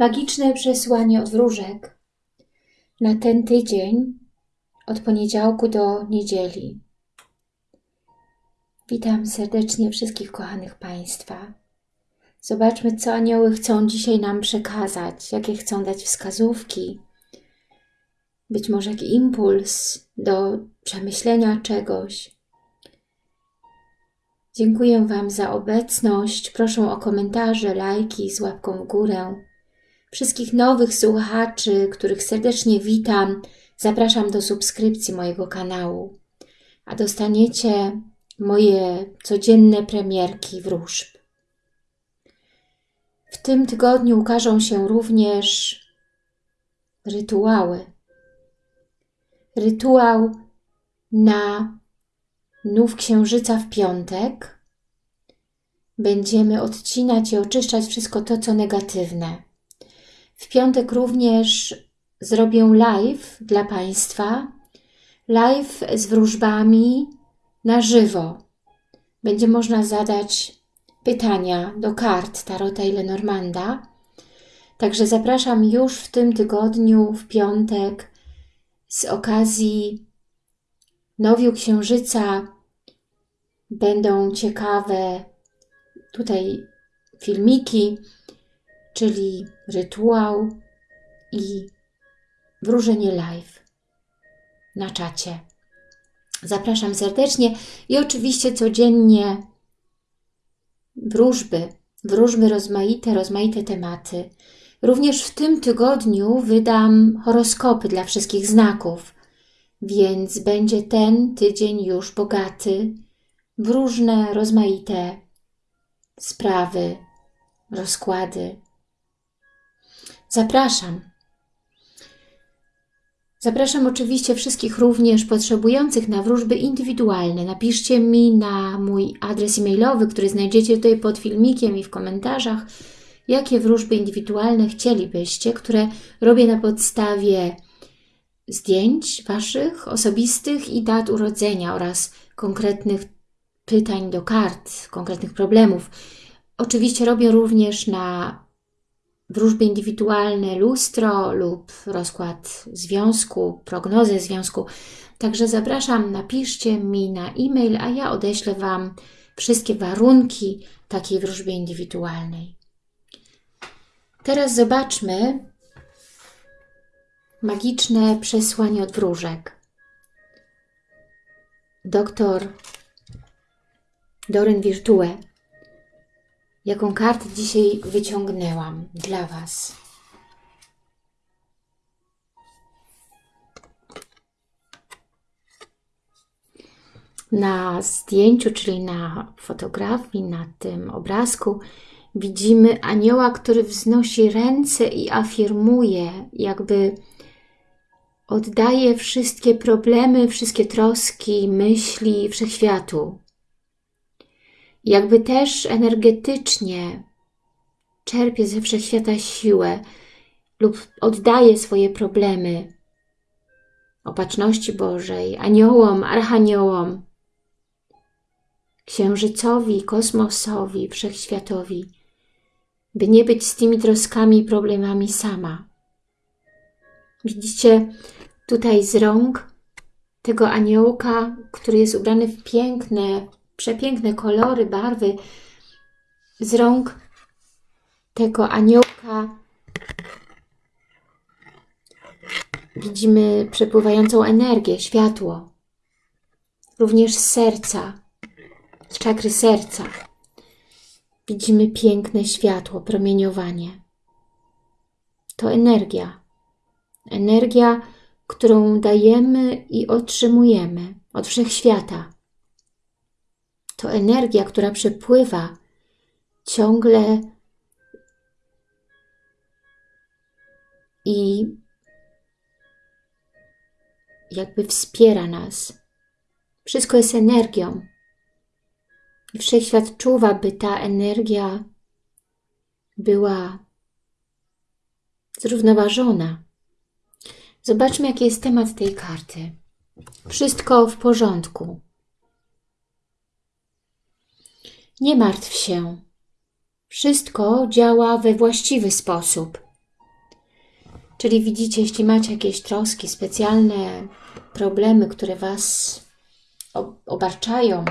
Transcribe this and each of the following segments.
Magiczne przesłanie od wróżek na ten tydzień od poniedziałku do niedzieli. Witam serdecznie wszystkich kochanych Państwa. Zobaczmy, co anioły chcą dzisiaj nam przekazać, jakie chcą dać wskazówki, być może jakiś impuls do przemyślenia czegoś. Dziękuję Wam za obecność. Proszę o komentarze, lajki z łapką w górę. Wszystkich nowych słuchaczy, których serdecznie witam, zapraszam do subskrypcji mojego kanału, a dostaniecie moje codzienne premierki wróżb. W tym tygodniu ukażą się również rytuały. Rytuał na nów księżyca w piątek. Będziemy odcinać i oczyszczać wszystko to, co negatywne. W piątek również zrobię live dla Państwa. Live z wróżbami na żywo. Będzie można zadać pytania do kart Tarota i Lenormanda. Także zapraszam już w tym tygodniu, w piątek, z okazji Nowiu Księżyca będą ciekawe tutaj filmiki, czyli rytuał i wróżenie live na czacie. Zapraszam serdecznie i oczywiście codziennie wróżby, wróżby rozmaite, rozmaite tematy. Również w tym tygodniu wydam horoskopy dla wszystkich znaków, więc będzie ten tydzień już bogaty w różne, rozmaite sprawy, rozkłady. Zapraszam. Zapraszam oczywiście wszystkich również potrzebujących na wróżby indywidualne. Napiszcie mi na mój adres e-mailowy, który znajdziecie tutaj pod filmikiem i w komentarzach, jakie wróżby indywidualne chcielibyście, które robię na podstawie zdjęć Waszych osobistych i dat urodzenia oraz konkretnych pytań do kart, konkretnych problemów. Oczywiście robię również na wróżby indywidualne, lustro lub rozkład związku, prognozę związku. Także zapraszam, napiszcie mi na e-mail, a ja odeślę Wam wszystkie warunki takiej wróżby indywidualnej. Teraz zobaczmy magiczne przesłanie od wróżek. Doktor Doryn Virtue jaką kartę dzisiaj wyciągnęłam dla Was. Na zdjęciu, czyli na fotografii, na tym obrazku widzimy anioła, który wznosi ręce i afirmuje, jakby oddaje wszystkie problemy, wszystkie troski, myśli wszechświatu jakby też energetycznie czerpie ze wszechświata siłę lub oddaje swoje problemy opatrzności Bożej, aniołom, archaniołom, księżycowi, kosmosowi, wszechświatowi, by nie być z tymi troskami i problemami sama. Widzicie tutaj z rąk tego aniołka, który jest ubrany w piękne, przepiękne kolory, barwy z rąk tego aniołka. Widzimy przepływającą energię, światło. Również z serca, z czakry serca. Widzimy piękne światło, promieniowanie. To energia. Energia, którą dajemy i otrzymujemy od wszechświata to energia, która przepływa ciągle i jakby wspiera nas. Wszystko jest energią. I wszechświat czuwa, by ta energia była zrównoważona. Zobaczmy, jaki jest temat tej karty. Wszystko w porządku. Nie martw się. Wszystko działa we właściwy sposób. Czyli widzicie, jeśli macie jakieś troski, specjalne problemy, które Was obarczają,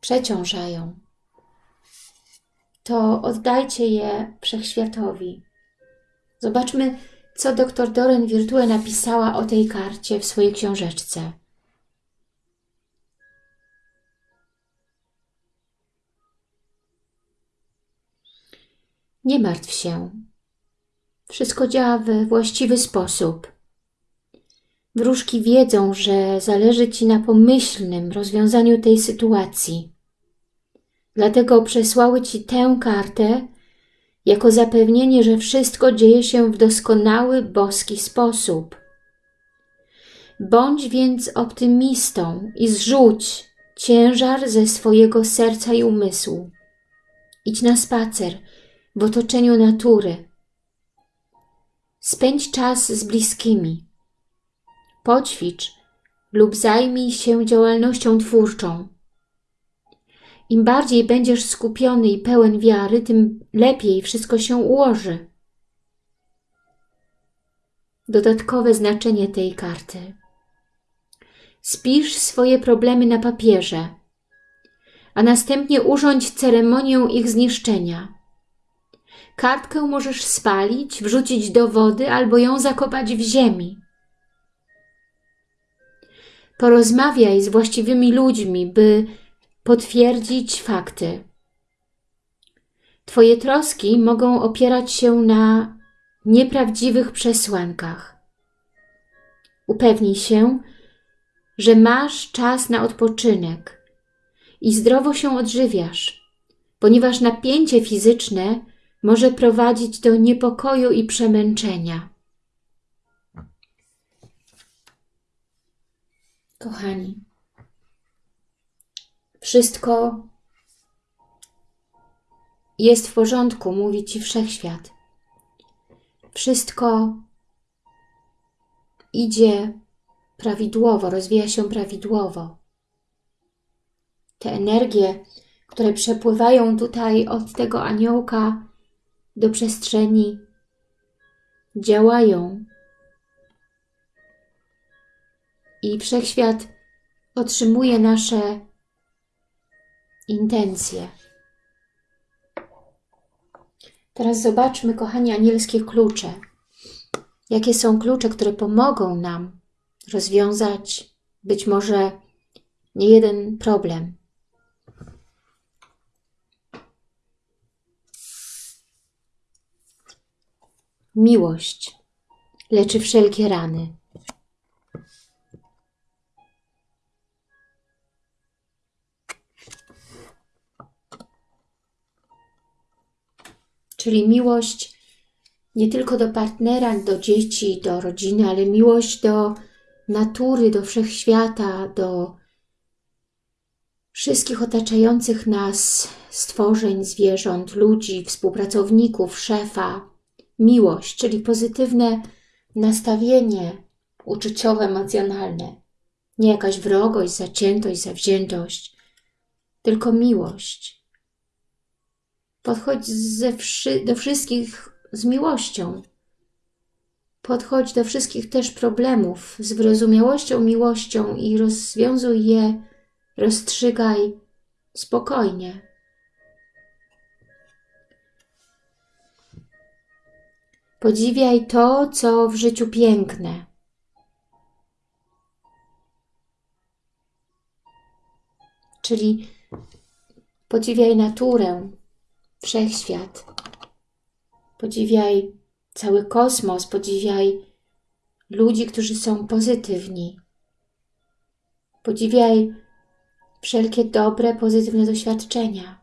przeciążają, to oddajcie je Wszechświatowi. Zobaczmy, co dr Doren Virtue napisała o tej karcie w swojej książeczce. Nie martw się. Wszystko działa we właściwy sposób. Wróżki wiedzą, że zależy Ci na pomyślnym rozwiązaniu tej sytuacji. Dlatego przesłały Ci tę kartę jako zapewnienie, że wszystko dzieje się w doskonały, boski sposób. Bądź więc optymistą i zrzuć ciężar ze swojego serca i umysłu. Idź na spacer w otoczeniu natury. Spędź czas z bliskimi. Poćwicz lub zajmij się działalnością twórczą. Im bardziej będziesz skupiony i pełen wiary, tym lepiej wszystko się ułoży. Dodatkowe znaczenie tej karty. Spisz swoje problemy na papierze, a następnie urządź ceremonię ich zniszczenia. Kartkę możesz spalić, wrzucić do wody albo ją zakopać w ziemi. Porozmawiaj z właściwymi ludźmi, by potwierdzić fakty. Twoje troski mogą opierać się na nieprawdziwych przesłankach. Upewnij się, że masz czas na odpoczynek i zdrowo się odżywiasz, ponieważ napięcie fizyczne może prowadzić do niepokoju i przemęczenia. Kochani, wszystko jest w porządku, mówi Ci Wszechświat. Wszystko idzie prawidłowo, rozwija się prawidłowo. Te energie, które przepływają tutaj od tego aniołka do przestrzeni, działają i Wszechświat otrzymuje nasze intencje. Teraz zobaczmy, kochani, anielskie klucze. Jakie są klucze, które pomogą nam rozwiązać być może nie jeden problem. Miłość leczy wszelkie rany. Czyli miłość nie tylko do partnera, do dzieci, do rodziny, ale miłość do natury, do wszechświata, do wszystkich otaczających nas stworzeń, zwierząt, ludzi, współpracowników, szefa. Miłość, czyli pozytywne nastawienie uczuciowe, emocjonalne. Nie jakaś wrogość, zaciętość, zawziętość, tylko miłość. Podchodź ze wszy do wszystkich z miłością. Podchodź do wszystkich też problemów z wyrozumiałością, miłością i rozwiązuj je, rozstrzygaj spokojnie. Podziwiaj to, co w życiu piękne. Czyli podziwiaj naturę, wszechświat. Podziwiaj cały kosmos, podziwiaj ludzi, którzy są pozytywni. Podziwiaj wszelkie dobre, pozytywne doświadczenia.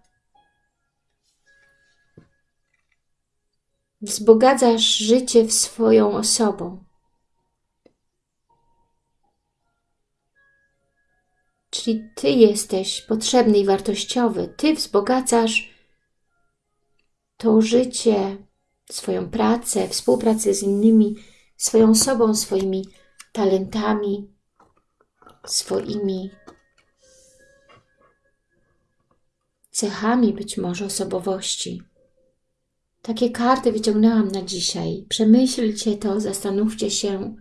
Wzbogacasz życie swoją osobą. Czyli Ty jesteś potrzebny i wartościowy. Ty wzbogacasz to życie, swoją pracę, współpracę z innymi, swoją osobą, swoimi talentami, swoimi cechami być może osobowości. Takie karty wyciągnęłam na dzisiaj. Przemyślcie to, zastanówcie się.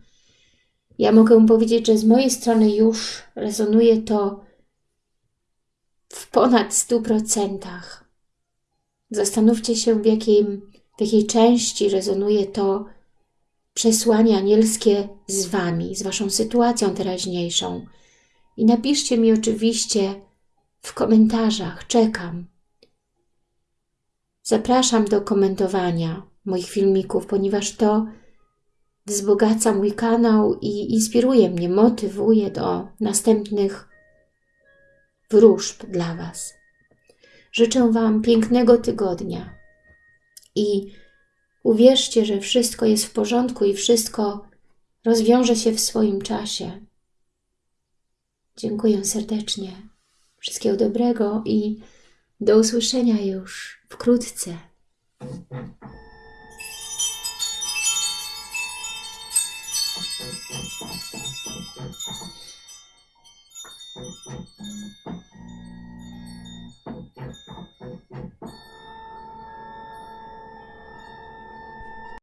Ja mogę powiedzieć, że z mojej strony już rezonuje to w ponad 100%. Zastanówcie się, w, jakim, w jakiej części rezonuje to przesłanie anielskie z Wami, z Waszą sytuacją teraźniejszą. I napiszcie mi oczywiście w komentarzach, czekam. Zapraszam do komentowania moich filmików, ponieważ to wzbogaca mój kanał i inspiruje mnie, motywuje do następnych wróżb dla Was. Życzę Wam pięknego tygodnia i uwierzcie, że wszystko jest w porządku i wszystko rozwiąże się w swoim czasie. Dziękuję serdecznie. Wszystkiego dobrego i do usłyszenia już wkrótce. Thank you.